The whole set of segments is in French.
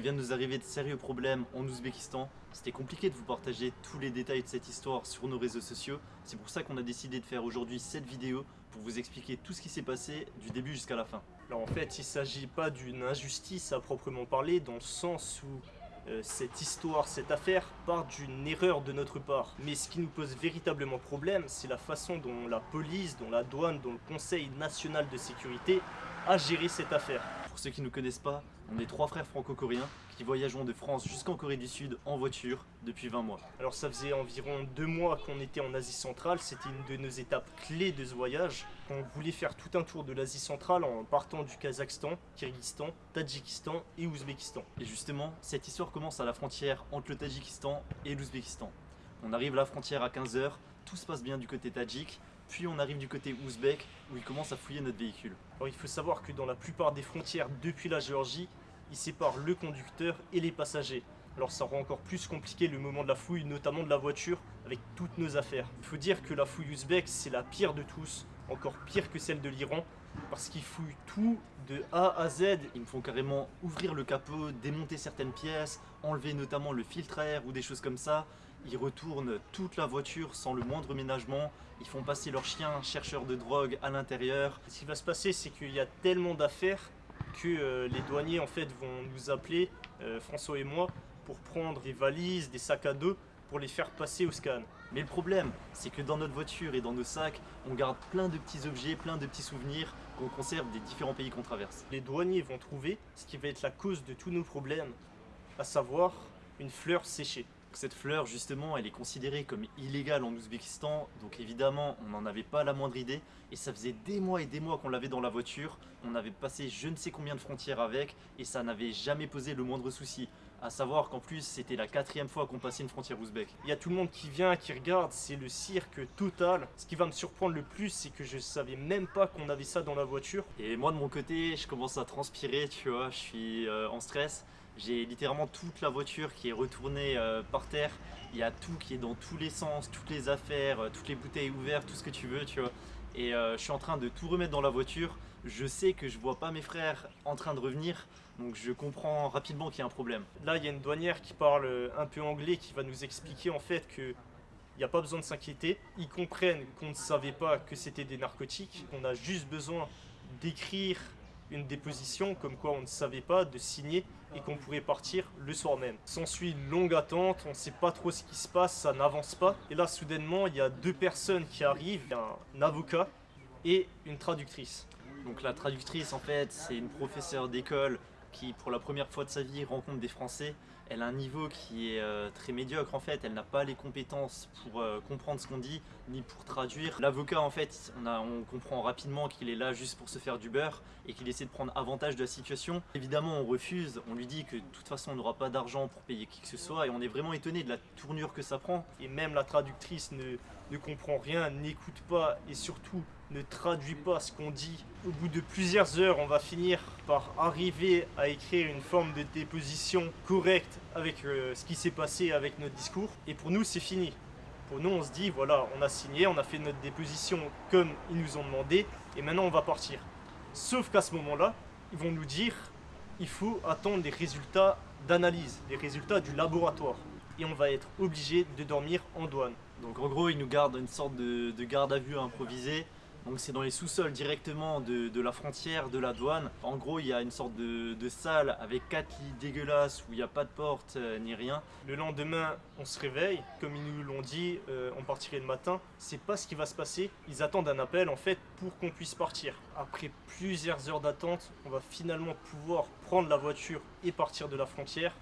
il vient de nous arriver de sérieux problèmes en Ouzbékistan. C'était compliqué de vous partager tous les détails de cette histoire sur nos réseaux sociaux. C'est pour ça qu'on a décidé de faire aujourd'hui cette vidéo pour vous expliquer tout ce qui s'est passé du début jusqu'à la fin. Alors en fait, il ne s'agit pas d'une injustice à proprement parler, dans le sens où euh, cette histoire, cette affaire part d'une erreur de notre part. Mais ce qui nous pose véritablement problème, c'est la façon dont la police, dont la douane, dont le Conseil national de sécurité a géré cette affaire. Pour ceux qui ne nous connaissent pas, on est trois frères franco-coréens qui voyageons de France jusqu'en Corée du Sud en voiture depuis 20 mois. Alors ça faisait environ deux mois qu'on était en Asie centrale, c'était une de nos étapes clés de ce voyage. On voulait faire tout un tour de l'Asie centrale en partant du Kazakhstan, Kyrgyzstan, Tadjikistan et Ouzbékistan. Et justement, cette histoire commence à la frontière entre le Tadjikistan et l'Ouzbékistan. On arrive à la frontière à 15h, tout se passe bien du côté tadjik, puis on arrive du côté ouzbek où ils commencent à fouiller notre véhicule. Alors il faut savoir que dans la plupart des frontières depuis la Géorgie, ils séparent le conducteur et les passagers. Alors ça rend encore plus compliqué le moment de la fouille, notamment de la voiture, avec toutes nos affaires. Il faut dire que la fouille ouzbek, c'est la pire de tous, encore pire que celle de l'Iran, parce qu'ils fouillent tout de A à Z. Ils me font carrément ouvrir le capot, démonter certaines pièces, enlever notamment le filtre à air ou des choses comme ça. Ils retournent toute la voiture sans le moindre ménagement. Ils font passer leurs chiens chercheurs de drogue à l'intérieur. Ce qui va se passer, c'est qu'il y a tellement d'affaires que euh, les douaniers en fait vont nous appeler, euh, François et moi, pour prendre des valises, des sacs à dos, pour les faire passer au scan. Mais le problème, c'est que dans notre voiture et dans nos sacs, on garde plein de petits objets, plein de petits souvenirs qu'on conserve des différents pays qu'on traverse. Les douaniers vont trouver ce qui va être la cause de tous nos problèmes, à savoir une fleur séchée. Cette fleur, justement, elle est considérée comme illégale en Ouzbékistan, donc évidemment, on n'en avait pas la moindre idée, et ça faisait des mois et des mois qu'on l'avait dans la voiture, on avait passé je ne sais combien de frontières avec, et ça n'avait jamais posé le moindre souci. À savoir qu'en plus, c'était la quatrième fois qu'on passait une frontière ouzbek. Il y a tout le monde qui vient, qui regarde, c'est le cirque total. Ce qui va me surprendre le plus, c'est que je savais même pas qu'on avait ça dans la voiture. Et moi, de mon côté, je commence à transpirer, tu vois, je suis euh, en stress. J'ai littéralement toute la voiture qui est retournée euh, par terre. Il y a tout qui est dans tous les sens, toutes les affaires, euh, toutes les bouteilles ouvertes, tout ce que tu veux, tu vois. Et euh, je suis en train de tout remettre dans la voiture. Je sais que je vois pas mes frères en train de revenir, donc je comprends rapidement qu'il y a un problème. Là, il y a une douanière qui parle un peu anglais qui va nous expliquer en fait que il n'y a pas besoin de s'inquiéter. Ils comprennent qu'on ne savait pas que c'était des narcotiques. On a juste besoin d'écrire une déposition comme quoi on ne savait pas, de signer et qu'on pourrait partir le soir même. S'ensuit une longue attente, on ne sait pas trop ce qui se passe, ça n'avance pas. Et là, soudainement, il y a deux personnes qui arrivent, un avocat et une traductrice. Donc la traductrice, en fait, c'est une professeure d'école qui, pour la première fois de sa vie, rencontre des Français elle a un niveau qui est euh, très médiocre en fait, elle n'a pas les compétences pour euh, comprendre ce qu'on dit, ni pour traduire. L'avocat en fait, on, comprend rapidement qu'il est là juste pour se faire du beurre et qu'il essaie de prendre avantage de la situation. Évidemment on refuse, on lui dit que de toute façon on n'aura pas d'argent pour payer qui que ce soit et on est vraiment étonné de la tournure que ça prend. Et même la traductrice ne comprend rien, n'écoute pas et surtout ne traduit pas ce qu'on dit. Au bout de plusieurs heures, on va finir par arriver à écrire une forme de déposition correcte avec euh, ce qui s'est passé avec notre discours. Et pour nous, c'est fini. Pour nous, on se dit, voilà, on a signé, on a fait notre déposition comme ils nous ont demandé, et maintenant on va partir. Sauf qu'à ce moment-là, ils vont nous dire, il faut attendre des résultats d'analyse, des résultats du laboratoire. Et on va être obligé de dormir en douane. Donc en gros, ils nous gardent une sorte de, de garde à vue improvisée donc c'est dans les sous-sols directement de, la frontière, de la douane. En gros, il y a une sorte de, salle avec quatre lits dégueulasses où il n'y a pas de porte euh, ni rien. Le lendemain, on se réveille. Comme ils nous l'ont dit, euh, on partirait le matin. C'est pas ce qui va se passer. Ils attendent un appel en fait pour qu'on puisse partir. Après plusieurs heures d'attente, on va finalement pouvoir prendre la voiture et partir de la frontière.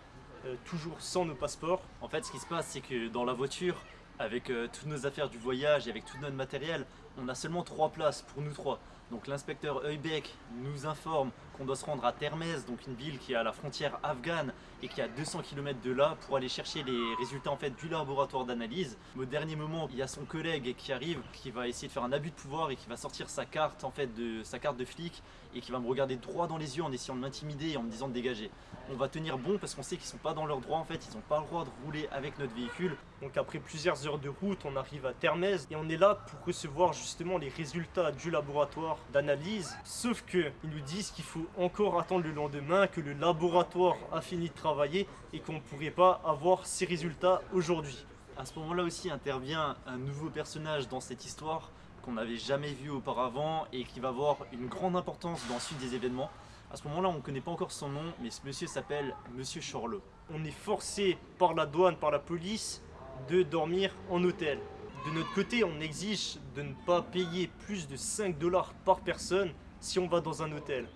Euh, toujours sans nos passeports. En fait, ce qui se passe, c'est que dans la voiture, avec toutes nos affaires du voyage et avec tout notre matériel, on a seulement trois places pour nous trois. Donc l'inspecteur Heubeck nous informe qu'on doit se rendre à Termez, donc une ville qui est à la frontière afghane et qui est à 200 km de là pour aller chercher les résultats en fait du laboratoire d'analyse. Au dernier moment, il y a son collègue qui arrive, qui va essayer de faire un abus de pouvoir et qui va sortir sa carte en fait de sa carte de flic et qui va me regarder droit dans les yeux en essayant de m'intimider et en me disant de dégager. On va tenir bon parce qu'on sait qu'ils sont pas dans leur droit en fait, ils n'ont pas le droit de rouler avec notre véhicule. Donc après plusieurs heures de route, on arrive à Termez et on est là pour recevoir justement les résultats du laboratoire d'analyse. Sauf que ils nous disent qu'il faut encore attendre le lendemain que le laboratoire a fini de travailler et qu'on ne pourrait pas avoir ces résultats aujourd'hui. À ce moment-là aussi intervient un nouveau personnage dans cette histoire qu'on n'avait jamais vu auparavant et qui va avoir une grande importance dans la suite des événements. À ce moment-là, on ne connaît pas encore son nom, mais ce monsieur s'appelle Monsieur Chorlot. On est forcé par la douane, par la police, de dormir en hôtel. De notre côté, on exige de ne pas payer plus de 5 dollars par personne si on va dans un hôtel.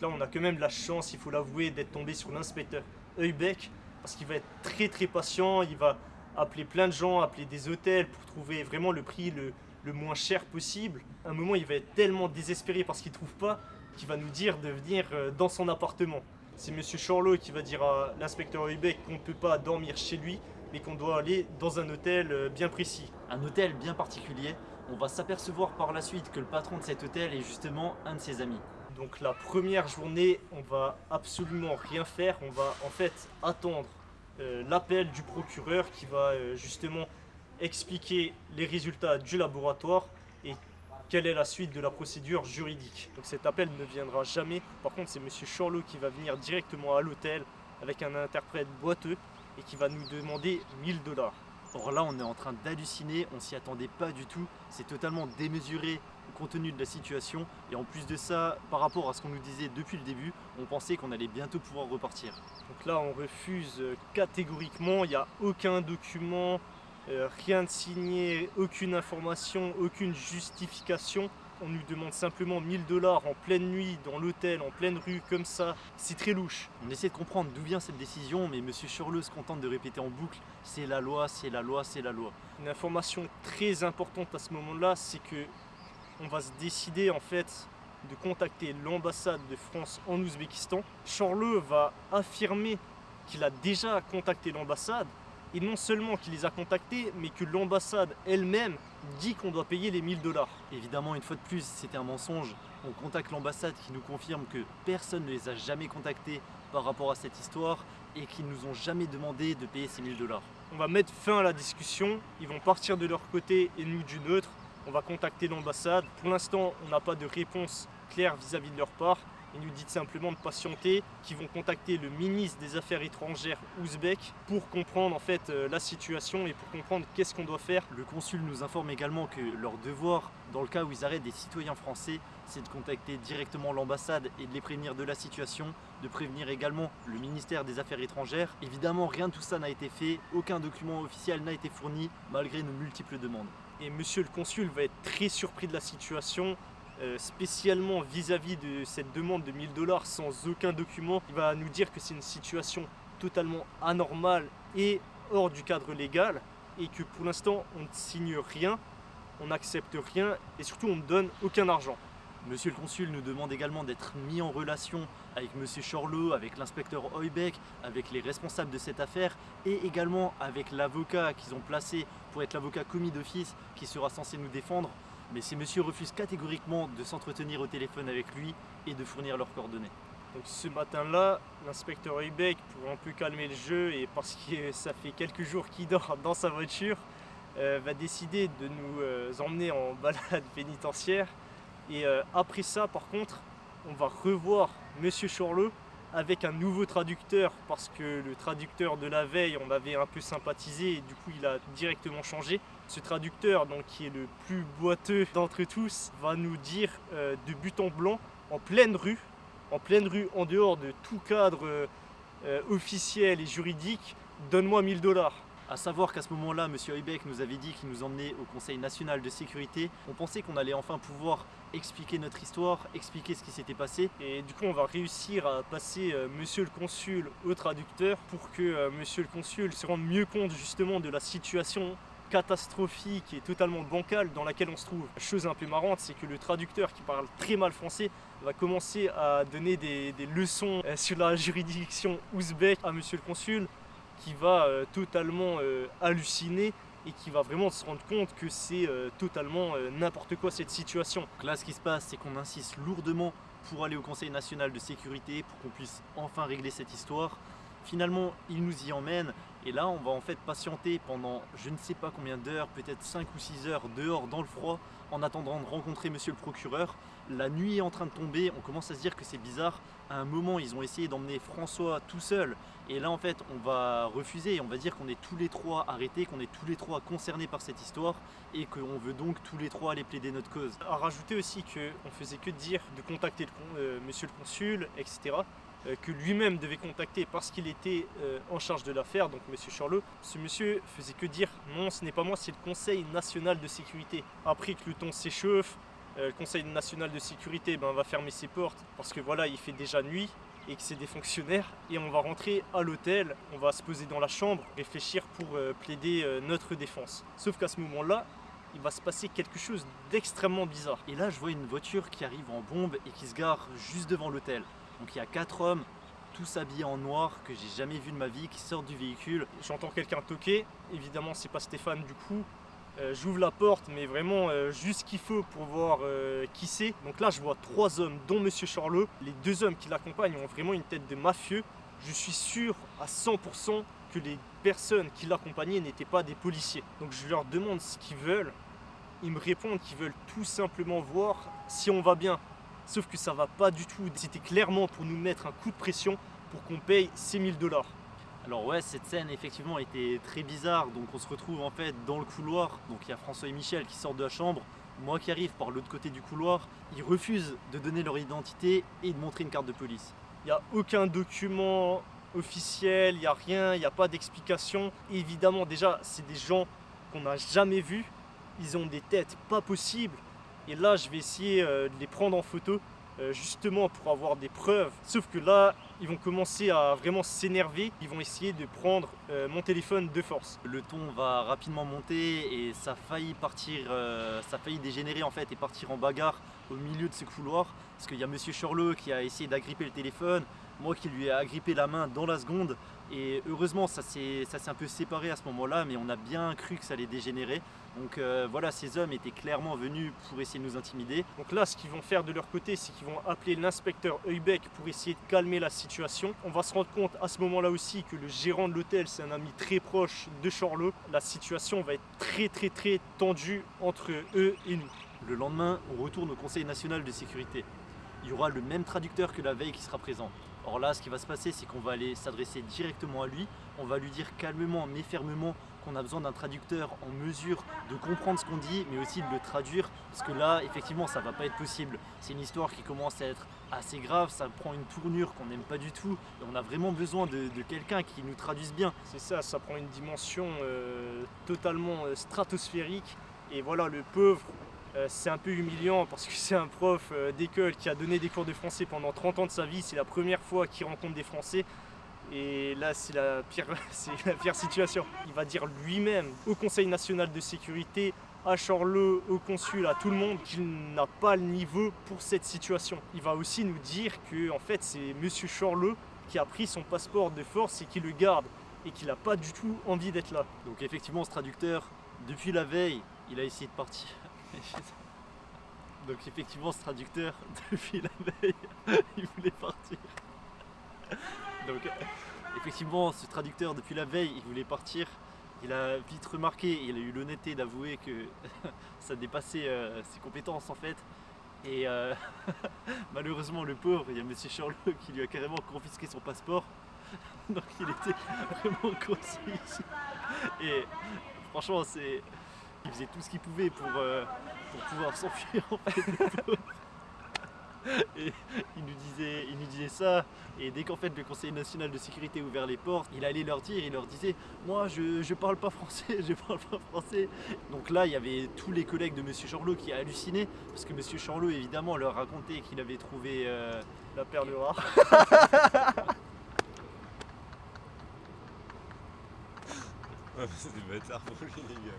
Là, on a quand même la chance, il faut l'avouer, d'être tombé sur l'inspecteur Heubeck parce qu'il va être très très patient, il va appeler plein de gens, appeler des hôtels pour trouver vraiment le prix le, moins cher possible. À un moment, il va être tellement désespéré parce qu'il ne trouve pas qu'il va nous dire de venir euh, dans son appartement. C'est Monsieur Chorlot qui va dire à l'inspecteur Heubeck qu'on ne peut pas dormir chez lui, mais qu'on doit aller dans un hôtel euh, bien précis. Un hôtel bien particulier. On va s'apercevoir par la suite que le patron de cet hôtel est justement un de ses amis. Donc la première journée, on va absolument rien faire. On va en fait attendre euh, l'appel du procureur qui va euh, justement expliquer les résultats du laboratoire et quelle est la suite de la procédure juridique. Donc cet appel ne viendra jamais. Par contre, c'est Monsieur Chorlot qui va venir directement à l'hôtel avec un interprète boiteux et qui va nous demander 1000 dollars. Or là, on est en train d'halluciner, on s'y attendait pas du tout. C'est totalement démesuré compte tenu de la situation. Et en plus de ça, par rapport à ce qu'on nous disait depuis le début, on pensait qu'on allait bientôt pouvoir repartir. Donc là, on refuse euh, catégoriquement. Il n'y a aucun document, euh, rien de signé, aucune information, aucune justification. On nous demande simplement 1000 dollars en pleine nuit, dans l'hôtel, en pleine rue, comme ça. C'est très louche. On essaie de comprendre d'où vient cette décision, mais Monsieur Churleux se contente de répéter en boucle c'est la loi, c'est la loi, c'est la loi. Une information très importante à ce moment-là, c'est que on va se décider en fait de contacter l'ambassade de France en Ouzbékistan. Chorleux va affirmer qu'il a déjà contacté l'ambassade et non seulement qu'il les a contactés, mais que l'ambassade elle-même dit qu'on doit payer les 1000 dollars. Évidemment, une fois de plus, c'était un mensonge. On contacte l'ambassade qui nous confirme que personne ne les a jamais contactés par rapport à cette histoire et qu'ils nous ont jamais demandé de payer ces 1000 dollars. On va mettre fin à la discussion, ils vont partir de leur côté et nous du nôtre. On va contacter l'ambassade. Pour l'instant, on n'a pas de réponse claire vis-à-vis de leur part. Ils nous disent simplement de patienter, qu'ils vont contacter le ministre des Affaires étrangères ouzbek pour comprendre en fait euh, la situation et pour comprendre qu'est-ce qu'on doit faire. Le consul nous informe également que leur devoir, dans le cas où ils arrêtent des citoyens français, c'est de contacter directement l'ambassade et de les prévenir de la situation, de prévenir également le ministère des Affaires étrangères. Évidemment, rien de tout ça n'a été fait, aucun document officiel n'a été fourni malgré nos multiples demandes et monsieur le consul va être très surpris de la situation, euh, spécialement vis-à-vis de cette demande de 1000 dollars sans aucun document. Il va nous dire que c'est une situation totalement anormale et hors du cadre légal et que pour l'instant on ne signe rien, on n'accepte rien et surtout on ne donne aucun argent. Monsieur le consul nous demande également d'être mis en relation avec Monsieur Chorlot, avec l'inspecteur Heubeck, avec les responsables de cette affaire et également avec l'avocat qu'ils ont placé pour être l'avocat commis d'office qui sera censé nous défendre. Mais ces messieurs refusent catégoriquement de s'entretenir au téléphone avec lui et de fournir leurs coordonnées. Donc ce matin-là, l'inspecteur Heubeck, pour un peu calmer le jeu et parce que ça fait quelques jours qu'il dort dans sa voiture, euh, va décider de nous euh, emmener en balade pénitentiaire et euh, après ça, par contre, on va revoir Monsieur Chorlot avec un nouveau traducteur parce que le traducteur de la veille, on avait un peu sympathisé et du coup, il a directement changé. Ce traducteur, donc qui est le plus boiteux d'entre tous, va nous dire euh, de but en blanc, en pleine rue, en pleine rue, en dehors de tout cadre euh, officiel et juridique, donne-moi 1000 dollars. A savoir qu'à ce moment-là, M. Heubeck nous avait dit qu'il nous emmenait au Conseil national de sécurité. On pensait qu'on allait enfin pouvoir expliquer notre histoire, expliquer ce qui s'était passé. Et du coup, on va réussir à passer euh, Monsieur le Consul au traducteur pour que euh, Monsieur le Consul se rende mieux compte justement de la situation catastrophique et totalement bancale dans laquelle on se trouve. Chose un peu marrante, c'est que le traducteur qui parle très mal français va commencer à donner des, des leçons euh, sur la juridiction ouzbek à Monsieur le Consul qui va euh, totalement euh, halluciner et qui va vraiment se rendre compte que c'est euh, totalement n'importe quoi cette situation. Là ce qui se passe c'est qu'on insiste lourdement pour aller au Conseil national de sécurité pour qu'on puisse enfin régler cette histoire. Finalement il nous y emmène et là on va en fait patienter pendant je ne sais pas combien d'heures, peut-être 5 ou 6 heures dehors dans le froid en attendant de rencontrer monsieur le procureur. La nuit est en train de tomber, on commence à se dire que c'est bizarre. À un moment, ils ont essayé d'emmener François tout seul. Et là, en fait, on va refuser. On va dire qu'on est tous les trois arrêtés, qu'on est tous les trois concernés par cette histoire et qu'on veut donc tous les trois aller plaider notre cause. À rajouter aussi qu'on faisait que dire de contacter euh, monsieur le consul, etc. Euh, que lui-même devait contacter parce qu'il était euh, en charge de l'affaire, donc monsieur Charlot. Ce monsieur faisait que dire non, ce n'est pas moi, c'est le Conseil national de sécurité. Après que le ton s'échauffe, euh, le Conseil national de sécurité ben, va fermer ses portes parce que voilà, il fait déjà nuit et que c'est des fonctionnaires et on va rentrer à l'hôtel, on va se poser dans la chambre, réfléchir pour plaider notre défense. Sauf qu'à ce moment-là, il va se passer quelque chose d'extrêmement bizarre. Et là, je vois une voiture qui arrive en bombe et qui se gare juste devant l'hôtel. Donc il y a quatre hommes, tous habillés en noir, que j'ai jamais vu de ma vie, qui sortent du véhicule. J'entends quelqu'un toquer, évidemment c'est pas Stéphane du coup. Euh, j'ouvre la porte, mais vraiment euh, juste ce qu'il faut pour voir euh, qui c'est. Donc là, je vois trois hommes, dont Monsieur Charlot. Les deux hommes qui l'accompagnent ont vraiment une tête de mafieux. Je suis sûr à 100% que les personnes qui l'accompagnaient n'étaient pas des policiers. Donc je leur demande ce qu'ils veulent. Ils me répondent qu'ils veulent tout simplement voir si on va bien. Sauf que ça va pas du tout. C'était clairement pour nous mettre un coup de pression pour qu'on paye 6000 dollars. Alors ouais, cette scène effectivement était très bizarre. Donc on se retrouve en fait dans le couloir. Donc il y a François et Michel qui sortent de la chambre. Moi qui arrive par l'autre côté du couloir. Ils refusent de donner leur identité et de montrer une carte de police. Il n'y a aucun document officiel, il n'y a rien, il n'y a pas d'explication. Évidemment déjà, c'est des gens qu'on n'a jamais vus. Ils ont des têtes pas possibles. Et là, je vais essayer euh, de les prendre en photo, euh, justement pour avoir des preuves. Sauf que là, ils vont commencer à vraiment s'énerver. Ils vont essayer de prendre euh, mon téléphone de force. Le ton va rapidement monter et ça a failli partir, ça a dégénérer en fait et partir en bagarre au milieu de ce couloir. Parce qu'il y a Monsieur Chorleux qui a essayé d'agripper le téléphone, moi qui lui ai agrippé la main dans la seconde. Et heureusement, ça s'est un peu séparé à ce moment-là, mais on a bien cru que ça allait dégénérer. Donc euh, voilà, ces hommes étaient clairement venus pour essayer de nous intimider. Donc là, ce qu'ils vont faire de leur côté, c'est qu'ils vont appeler l'inspecteur Heubeck pour essayer de calmer la situation. On va se rendre compte à ce moment-là aussi que le gérant de l'hôtel, c'est un ami très proche de Charlot. La situation va être très très très tendue entre eux et nous. Le lendemain, on retourne au Conseil national de sécurité. Il y aura le même traducteur que la veille qui sera présent. Or là, ce qui va se passer, c'est qu'on va aller s'adresser directement à lui. On va lui dire calmement mais fermement qu'on a besoin d'un traducteur en mesure de comprendre ce qu'on dit, mais aussi de le traduire, parce que là, effectivement, ça va pas être possible. C'est une histoire qui commence à être assez grave, ça prend une tournure qu'on n'aime pas du tout, et on a vraiment besoin de, quelqu'un qui nous traduise bien. C'est ça, ça prend une dimension euh, totalement euh, stratosphérique, et voilà, le pauvre, euh, c'est un peu humiliant parce que c'est un prof euh, d'école qui a donné des cours de français pendant 30 ans de sa vie. C'est la première fois qu'il rencontre des Français. Et là, c'est la, pire, situation. Il va dire lui-même au Conseil national de sécurité, à Charlot, au consul, à tout le monde, qu'il n'a pas le niveau pour cette situation. Il va aussi nous dire que en fait, c'est Monsieur Charlot qui a pris son passeport de force et qui le garde et qu'il n'a pas du tout envie d'être là. Donc effectivement, ce traducteur, depuis la veille, il a essayé de partir. Donc effectivement ce traducteur, depuis la veille, il voulait partir. Donc effectivement ce traducteur depuis la veille, il voulait partir. Il a vite remarqué, il a eu l'honnêteté d'avouer que ça dépassait euh, ses compétences en fait. Et euh, malheureusement le pauvre, il y a Monsieur Charlot qui lui a carrément confisqué son passeport. Donc il était vraiment coincé ici. Et franchement c'est il faisait tout ce qu'il pouvait pour, euh, pour pouvoir s'enfuir en fait. Et il nous, disait, il nous disait ça, et dès qu'en fait le Conseil national de sécurité a ouvert les portes, il allait leur dire, il leur disait Moi je, je parle pas français, je parle pas français. Donc là il y avait tous les collègues de Monsieur Charlot qui hallucinaient, parce que Monsieur Charlot évidemment leur racontait qu'il avait trouvé euh, la perle rare. c'est des bâtards pour lui les gars.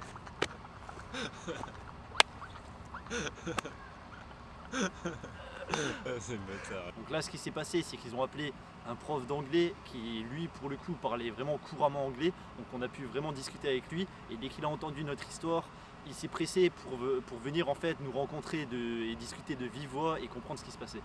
Donc là, ce qui s'est passé, c'est qu'ils ont appelé un prof d'anglais qui, lui, pour le coup, parlait vraiment couramment anglais. Donc on a pu vraiment discuter avec lui. Et dès qu'il a entendu notre histoire, il s'est pressé pour, pour venir en fait nous rencontrer et discuter de vive voix et comprendre ce qui se passait.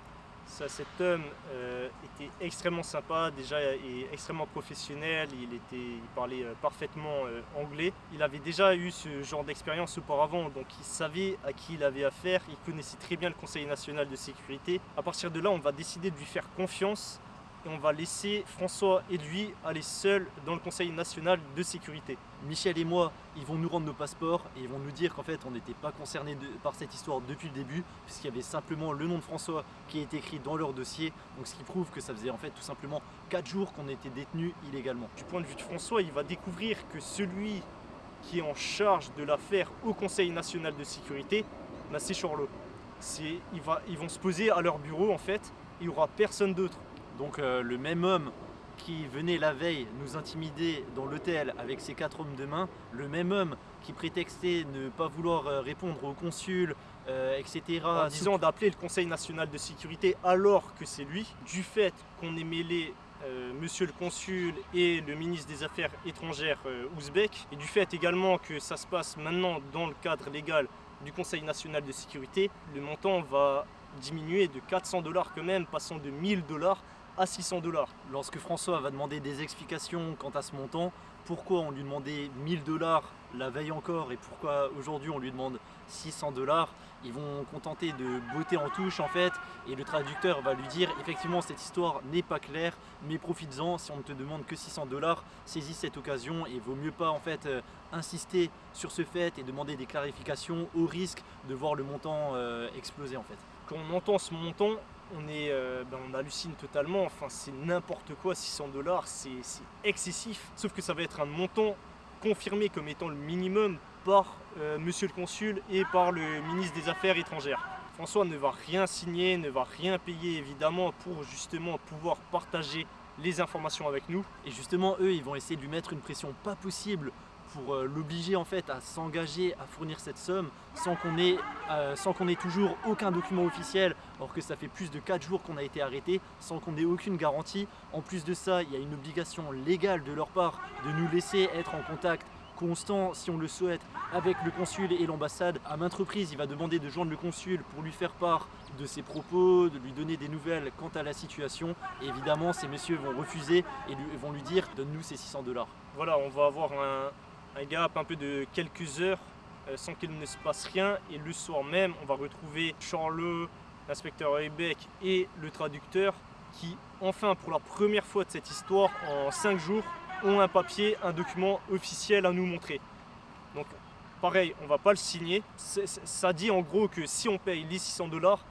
Cet homme euh, était extrêmement sympa, déjà et extrêmement professionnel, il parlait euh, parfaitement euh, anglais. Il avait déjà eu ce genre d'expérience auparavant, donc il savait à qui il avait affaire, il connaissait très bien le Conseil national de sécurité. À partir de là, on va décider de lui faire confiance et on va laisser François et lui aller seuls dans le Conseil national de sécurité. Michel et moi, ils vont nous rendre nos passeports et ils vont nous dire qu'en fait on n'était pas concernés de- par cette histoire depuis le début puisqu'il y avait simplement le nom de François qui est écrit dans leur dossier donc ce qui prouve que ça faisait en fait tout simplement 4 jours qu'on était détenus illégalement. Du point de vue de François, il va découvrir que celui qui est en charge de l'affaire au Conseil national de sécurité, bah, c'est Charlot. Va- Ils vont se poser à leur bureau en fait, il n'y aura personne d'autre. Donc euh, le même homme qui venait la veille nous intimider dans l'hôtel avec ses quatre hommes de main, le même homme qui prétextait ne pas vouloir euh, répondre au consul, euh, etc. en disant d'appeler le Conseil national de sécurité alors que c'est lui, du fait qu'on ait mêlé euh, monsieur le consul et le ministre des Affaires étrangères euh, ouzbek, et du fait également que ça se passe maintenant dans le cadre légal du Conseil national de sécurité, le montant va diminuer de 400 dollars quand même, passant de 1000 dollars à 600 dollars. Lorsque François va demander des explications quant à ce montant, pourquoi on lui demandait 1000 dollars la veille encore et pourquoi aujourd'hui on lui demande 600 dollars, ils vont contenter de botter en touche en fait et le traducteur va lui dire effectivement cette histoire n'est pas claire mais profites-en si on ne te demande que 600 dollars, saisis cette occasion et vaut mieux pas en fait euh, insister sur ce fait et demander des clarifications au risque de voir le montant euh, exploser en fait. Quand on entend ce montant, on, est, euh, ben, on hallucine totalement, enfin c'est n'importe quoi, 600 dollars, c'est excessif. Sauf que ça va être un montant confirmé comme étant le minimum par euh, monsieur le consul et par le ministre des Affaires étrangères. François ne va rien signer, ne va rien payer évidemment pour justement pouvoir partager les informations avec nous. Et justement, eux, ils vont essayer de lui mettre une pression pas possible pour euh, l'obliger en fait à s'engager à fournir cette somme sans qu'on ait, euh, ait toujours aucun document officiel, alors que ça fait plus de 4 jours qu'on a été arrêté, sans qu'on ait aucune garantie. En plus de ça, il y a une obligation légale de leur part de nous laisser être en contact constant, si on le souhaite, avec le consul et l'ambassade. À maintes reprises, il va demander de joindre le consul pour lui faire part de ses propos, de lui donner des nouvelles quant à la situation. Évidemment, ces messieurs vont refuser et vont lui dire donne-nous ces 600 dollars. Voilà, on va avoir un, un gap un peu de quelques heures euh, sans qu'il ne se passe rien. Et le soir même, on va retrouver Charlot, l'inspecteur Heubeck et le traducteur qui, enfin, pour la première fois de cette histoire, en 5 jours, ont un papier, un document officiel à nous montrer. Donc, pareil, on va pas le signer. Ça dit en gros que si on paye les 600 dollars,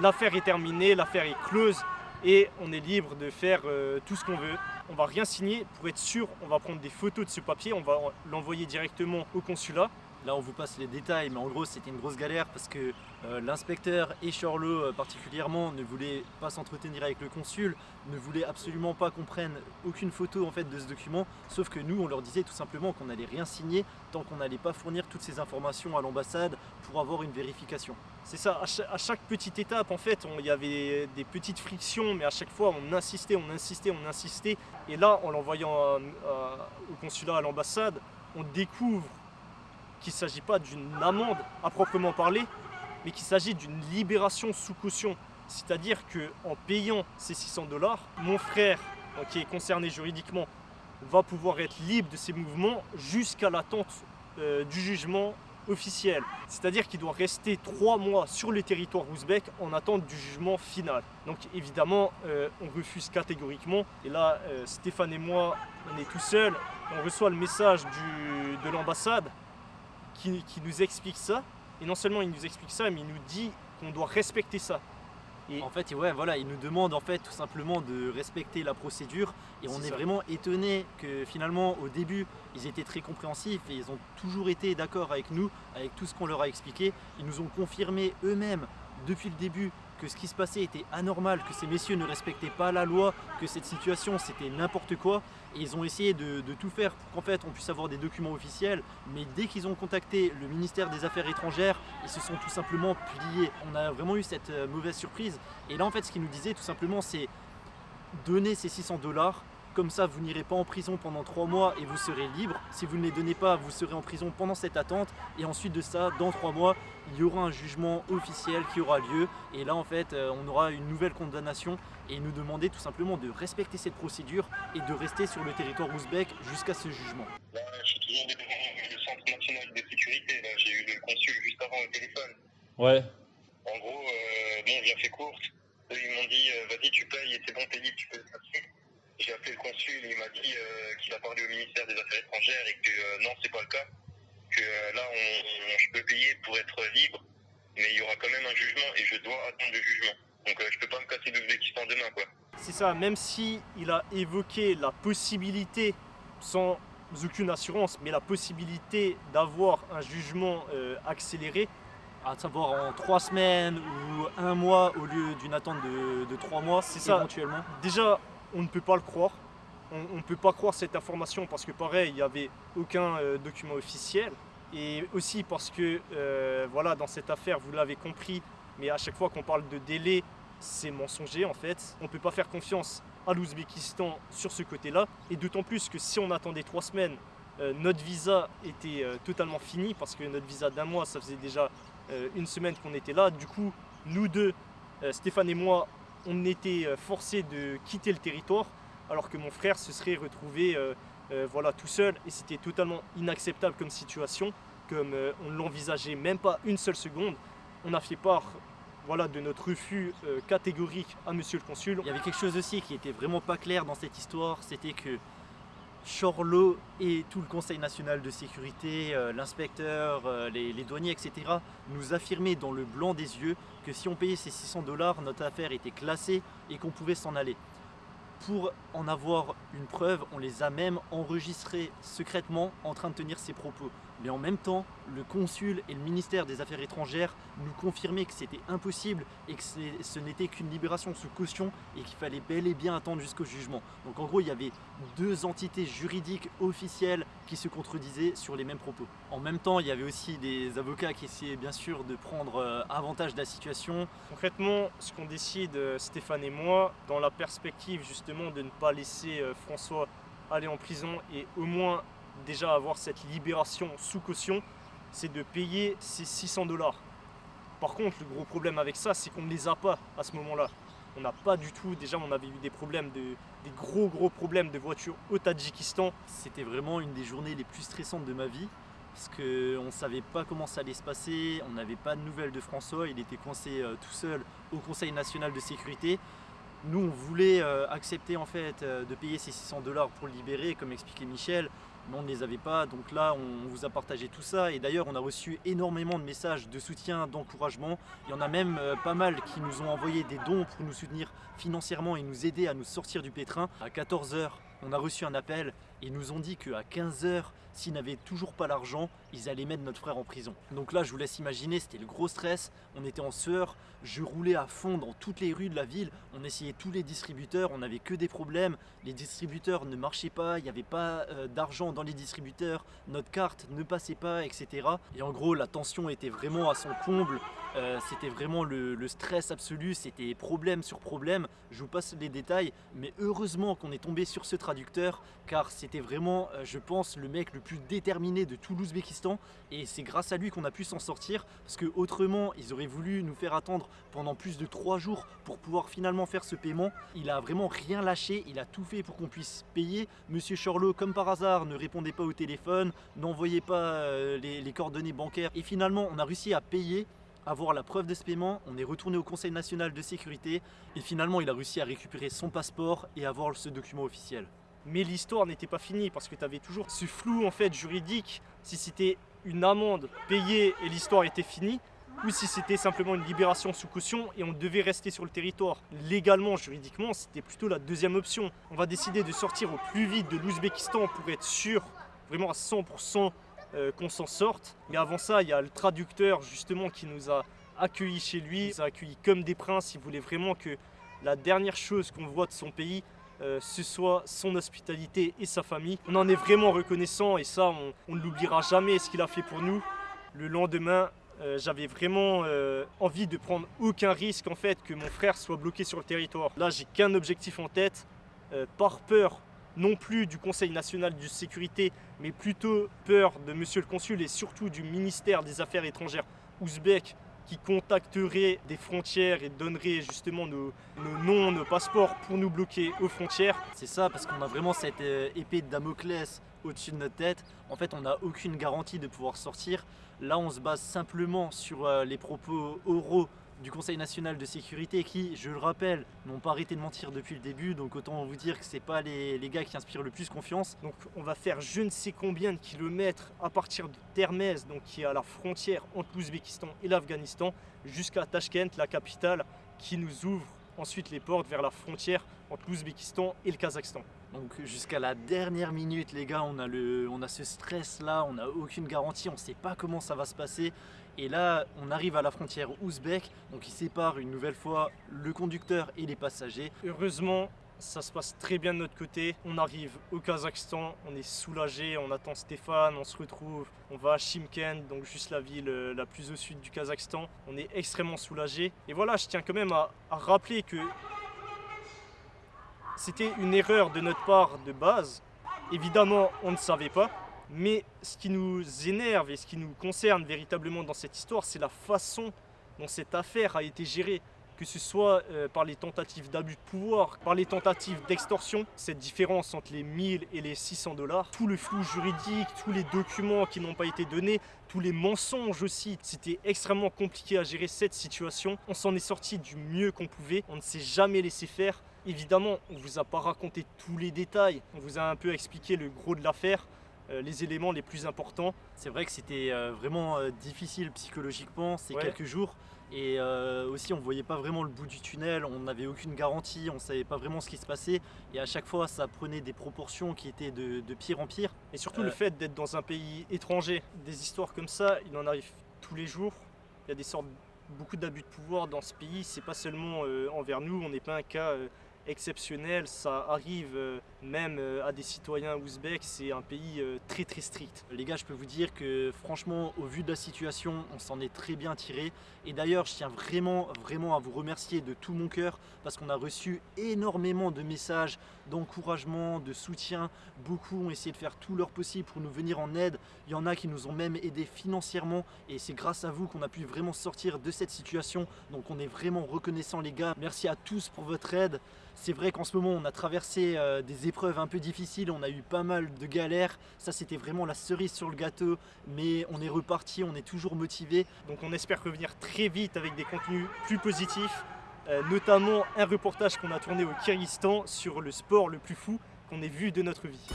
l'affaire est terminée, l'affaire est close et on est libre de faire euh, tout ce qu'on veut. On va rien signer pour être sûr, on va prendre des photos de ce papier, on va l'envoyer directement au consulat. Là, on vous passe les détails, mais en gros, c'était une grosse galère parce que euh, l'inspecteur et Charlot, euh, particulièrement, ne voulaient pas s'entretenir avec le consul, ne voulaient absolument pas qu'on prenne aucune photo en fait de ce document. Sauf que nous, on leur disait tout simplement qu'on n'allait rien signer tant qu'on n'allait pas fournir toutes ces informations à l'ambassade pour avoir une vérification. C'est ça, à chaque, à chaque petite étape, en fait, il y avait des petites frictions, mais à chaque fois, on insistait, on insistait, on insistait. Et là, en l'envoyant à- au consulat, à l'ambassade, on découvre qu'il ne s'agit pas d'une amende à proprement parler, mais qu'il s'agit d'une libération sous caution. C'est-à-dire qu'en payant ces 600 dollars, mon frère, donc, qui est concerné juridiquement, va pouvoir être libre de ses mouvements jusqu'à l'attente euh, du jugement officiel. C'est-à-dire qu'il doit rester trois mois sur le territoire ouzbek en attente du jugement final. Donc évidemment, euh, on refuse catégoriquement. Et là, euh, Stéphane et moi, on est tout seuls. On reçoit le message de l'ambassade qui, qui nous explique ça. Et non seulement il nous explique ça, mais il nous dit qu'on doit respecter ça. Et En fait, ouais, voilà, ils nous demandent en fait tout simplement de respecter la procédure et on est ça. vraiment étonné que finalement au début ils étaient très compréhensifs et ils ont toujours été d'accord avec nous, avec tout ce qu'on leur a expliqué. Ils nous ont confirmé eux-mêmes depuis le début que ce qui se passait était anormal, que ces messieurs ne respectaient pas la loi, que cette situation c'était n'importe quoi ils ont essayé de, de tout faire pour qu'en fait on puisse avoir des documents officiels mais dès qu'ils ont contacté le ministère des Affaires étrangères ils se sont tout simplement pliés. On a vraiment eu cette euh, mauvaise surprise et là en fait ce qu'ils nous disaient tout simplement c'est donner ces 600 dollars Comme ça, vous n'irez pas en prison pendant trois mois et vous serez libre. Si vous ne les donnez pas, vous serez en prison pendant cette attente. Et ensuite de ça, dans trois mois, il y aura un jugement officiel qui aura lieu. Et là, en fait, euh, on aura une nouvelle condamnation. Et nous demander tout simplement de respecter cette procédure et de rester sur le territoire ouzbek jusqu'à ce jugement. Là, je suis toujours devant le Centre national de sécurité. J'ai eu le consul juste avant au téléphone. Ouais. En gros, euh, bon, j'ai fait course. Eux, ils m'ont dit, euh, vas-y, tu payes et c'est bon, t'es libre, tu peux le passer. J'ai appelé le consul, il m'a dit euh, qu'il a parlé au ministère des Affaires étrangères et que euh, non, c'est pas le cas. Que euh, là, on, on- je peux payer pour être libre, mais il y aura quand même un jugement et je dois attendre le jugement. Donc euh, je peux pas me casser l'Ouzbékistan demain, quoi. C'est ça, même si il a évoqué la possibilité, sans aucune assurance, mais la possibilité d'avoir un jugement euh, accéléré, À savoir en trois semaines ou un mois au lieu d'une attente de, de trois mois, C'est ça. éventuellement. déjà, on ne peut pas le croire. On ne peut pas croire cette information parce que pareil, il n'y avait aucun euh, document officiel. Et aussi parce que, euh, voilà, dans cette affaire, vous l'avez compris, mais à chaque fois qu'on parle de délai, c'est mensonger en fait. On ne peut pas faire confiance à l'Ouzbékistan sur ce côté-là. Et d'autant plus que si on attendait trois semaines, euh, notre visa était totalement fini parce que notre visa d'un mois, ça faisait déjà une semaine qu'on était là. Du coup, nous deux, Stéphane et moi, on était euh, forcés de quitter le territoire alors que mon frère se serait retrouvé euh, euh, voilà, tout seul et c'était totalement inacceptable comme situation, comme on ne l'envisageait même pas une seule seconde. On a fait part voilà, de notre refus catégorique à monsieur le consul. Il y avait quelque chose aussi qui était vraiment pas clair dans cette histoire, c'était que Chorlo et tout le Conseil national de sécurité, euh, l'inspecteur, euh, les douaniers, etc., nous affirmaient dans le blanc des yeux que si on payait ces 600 dollars, notre affaire était classée et qu'on pouvait s'en aller. Pour en avoir une preuve, on les a même enregistrés secrètement en train de tenir ces propos. Mais en même temps, le consul et le ministère des Affaires étrangères nous confirmaient que c'était impossible et que ce n'était qu'une libération sous caution et qu'il fallait bel et bien attendre jusqu'au jugement. Donc en gros, il y avait deux entités juridiques officielles qui se contredisaient sur les mêmes propos. En même temps, il y avait aussi des avocats qui essayaient bien sûr de prendre euh, avantage de la situation. Concrètement, ce qu'on décide, euh, Stéphane et moi, dans la perspective justement de ne pas laisser euh, François aller en prison et au moins déjà avoir cette libération sous caution, c'est de payer ces 600 dollars. Par contre, le gros problème avec ça, c'est qu'on ne les a pas à ce moment-là. On n'a pas du tout, déjà on avait eu des problèmes, de, des gros gros problèmes de voiture au Tadjikistan. C'était vraiment une des journées les plus stressantes de ma vie parce qu'on ne savait pas comment ça allait se passer, on n'avait pas de nouvelles de François, il était coincé euh, tout seul au Conseil national de sécurité. Nous, on voulait euh, accepter en fait euh, de payer ces 600 dollars pour le libérer, comme expliquait Michel, mais on ne les avait pas. Donc là, on vous a partagé tout ça. Et d'ailleurs, on a reçu énormément de messages de soutien, d'encouragement. Il y en a même euh, pas mal qui nous ont envoyé des dons pour nous soutenir financièrement et nous aider à nous sortir du pétrin. À 14h, on a reçu un appel ils nous ont dit qu'à 15h, s'ils n'avaient toujours pas l'argent, ils allaient mettre notre frère en prison. Donc là, je vous laisse imaginer, c'était le gros stress. On était en sueur, je roulais à fond dans toutes les rues de la ville. On essayait tous les distributeurs, on n'avait que des problèmes. Les distributeurs ne marchaient pas, il n'y avait pas euh, d'argent dans les distributeurs, notre carte ne passait pas, etc. Et en gros, la tension était vraiment à son comble. Euh, c'était vraiment le, le stress absolu, c'était problème sur problème. Je vous passe les détails, mais heureusement qu'on est tombé sur ce traducteur, car c'était vraiment, euh, je pense, le mec le plus déterminé de tout l'Ouzbékistan, et c'est grâce à lui qu'on a pu s'en sortir, parce que autrement, ils auraient voulu nous faire attendre pendant plus de trois jours pour pouvoir finalement faire ce paiement. Il a vraiment rien lâché, il a tout fait pour qu'on puisse payer. Monsieur Chorlot, comme par hasard, ne répondait pas au téléphone, n'envoyait pas euh, les coordonnées bancaires, et finalement, on a réussi à payer avoir la preuve de ce paiement, on est retourné au Conseil national de sécurité et finalement il a réussi à récupérer son passeport et avoir ce document officiel. Mais l'histoire n'était pas finie parce que tu avais toujours ce flou en fait juridique si c'était une amende payée et l'histoire était finie ou si c'était simplement une libération sous caution et on devait rester sur le territoire. Légalement, juridiquement, c'était plutôt la deuxième option. On va décider de sortir au plus vite de l'Ouzbékistan pour être sûr, vraiment à 100% euh, qu'on s'en sorte. Mais avant ça, il y a le traducteur justement qui nous a accueillis chez lui, il nous a accueillis comme des princes. Il voulait vraiment que la dernière chose qu'on voit de son pays, euh, ce soit son hospitalité et sa famille. On en est vraiment reconnaissant et ça, on, ne l'oubliera jamais ce qu'il a fait pour nous. Le lendemain, euh, j'avais vraiment euh, envie de prendre aucun risque en fait que mon frère soit bloqué sur le territoire. Là, j'ai qu'un objectif en tête, par peur non plus du Conseil national de sécurité, mais plutôt peur de monsieur le consul et surtout du ministère des Affaires étrangères ouzbek qui contacterait des frontières et donnerait justement nos, nos noms, nos passeports pour nous bloquer aux frontières. C'est ça, parce qu'on a vraiment cette euh, épée de Damoclès au-dessus de notre tête. En fait, on n'a aucune garantie de pouvoir sortir. Là, on se base simplement sur euh, les propos oraux du Conseil national de sécurité qui, je le rappelle, n'ont pas arrêté de mentir depuis le début. Donc autant vous dire que c'est pas les, les gars qui inspirent le plus confiance. Donc on va faire je ne sais combien de kilomètres à partir de Termez, donc qui est à la frontière entre l'Ouzbékistan et l'Afghanistan, jusqu'à Tashkent, la capitale, qui nous ouvre ensuite les portes vers la frontière entre l'Ouzbékistan et le Kazakhstan. Donc jusqu'à la dernière minute les gars on a, le, on a ce stress là, on n'a aucune garantie, on ne sait pas comment ça va se passer. Et là on arrive à la frontière ouzbek, donc qui sépare une nouvelle fois le conducteur et les passagers. Heureusement, ça se passe très bien de notre côté. On arrive au Kazakhstan, on est soulagé, on attend Stéphane, on se retrouve, on va à Shimkent, donc juste la ville euh, la plus au sud du Kazakhstan. On est extrêmement soulagé. Et voilà, je tiens quand même à rappeler que c'était une erreur de notre part de base. Évidemment, on ne savait pas. Mais ce qui nous énerve et ce qui nous concerne véritablement dans cette histoire, c'est la façon dont cette affaire a été gérée. Que ce soit euh, par les tentatives d'abus de pouvoir, par les tentatives d'extorsion, cette différence entre les 1000 et les 600 dollars, tout le flou juridique, tous les documents qui n'ont pas été donnés, tous les mensonges aussi. C'était extrêmement compliqué à gérer cette situation. On s'en est sorti du mieux qu'on pouvait. On ne s'est jamais laissé faire. Évidemment, on ne vous a pas raconté tous les détails. On vous a un peu expliqué le gros de l'affaire, les éléments les plus importants. C'est vrai que c'était euh, vraiment euh, difficile psychologiquement ces Ouais. quelques jours. Et euh, aussi on voyait pas vraiment le bout du tunnel, on n'avait aucune garantie, on savait pas vraiment ce qui se passait. Et à chaque fois ça prenait des proportions qui étaient de, de pire en pire. Et surtout Euh. le fait d'être dans un pays étranger. Des histoires comme ça, il en arrive tous les jours. Il y a des sortes, beaucoup d'abus de pouvoir dans ce pays. C'est pas seulement euh, envers nous, on n'est pas un cas euh, exceptionnel. Ça arrive euh, même euh, à des citoyens ouzbeks. C'est un pays euh, très très strict. Les gars, je peux vous dire que franchement, au vu de la situation, on s'en est très bien tiré. Et d'ailleurs, je tiens vraiment, vraiment à vous remercier de tout mon cœur parce qu'on a reçu énormément de messages d'encouragement, de soutien. Beaucoup ont essayé de faire tout leur possible pour nous venir en aide. Il y en a qui nous ont même aidés financièrement et c'est grâce à vous qu'on a pu vraiment sortir de cette situation. Donc on est vraiment reconnaissant les gars. Merci à tous pour votre aide. C'est vrai qu'en ce moment on a traversé euh, des épreuves un peu difficiles, on a eu pas mal de galères. Ça c'était vraiment la cerise sur le gâteau, mais on est reparti, on est toujours motivé. Donc on espère revenir très vite avec des contenus plus positifs, euh, notamment un reportage qu'on a tourné au Kyrgyzstan sur le sport le plus fou qu'on ait vu de notre vie.